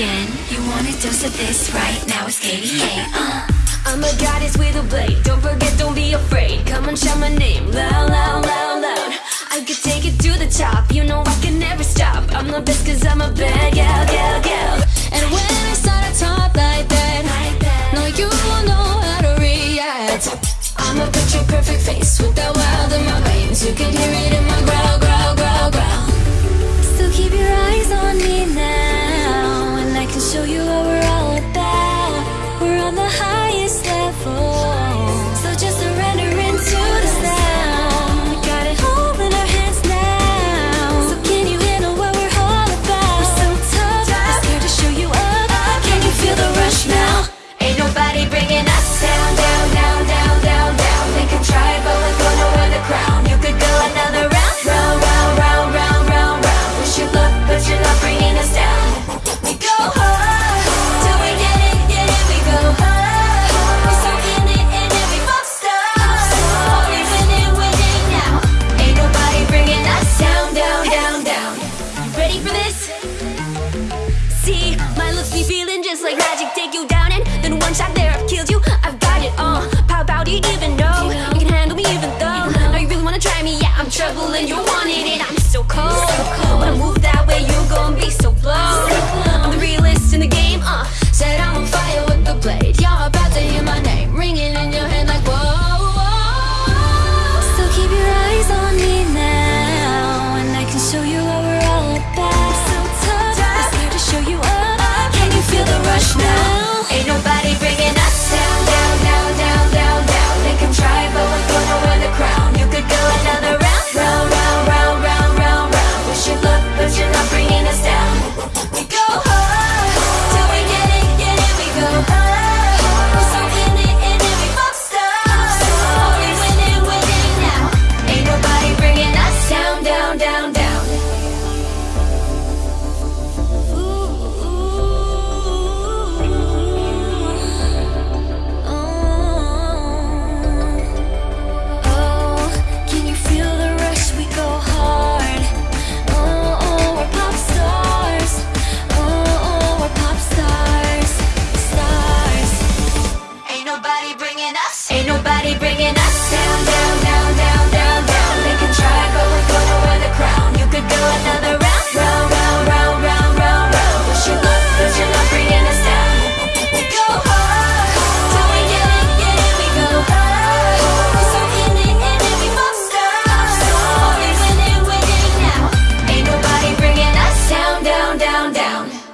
again. You want a dose of this right now? It's KDA. Uh. I'm a goddess with a blade. Don't forget, don't be afraid. Come on, shout my name loud, loud, loud, loud. I could take it to the top. You know I can never stop. I'm the best cause I'm a bad gal, gal, gal. And when I start ready for this? See, my looks be feeling just like magic. Take you down and then one shot there, I've killed you. I've got it. Pow pow, do you even know? You can handle me even though. Now you really wanna try me? Yeah, I'm trouble and you're bringing us down, down, down, down, down, down. They can try, but we're gonna wear the crown. You could go another round, round, round, round, round, round, you're not bringing us down. We go we get it, get. We go hard. So we winning, winning now. Ain't nobody bringing us down, down, down, down.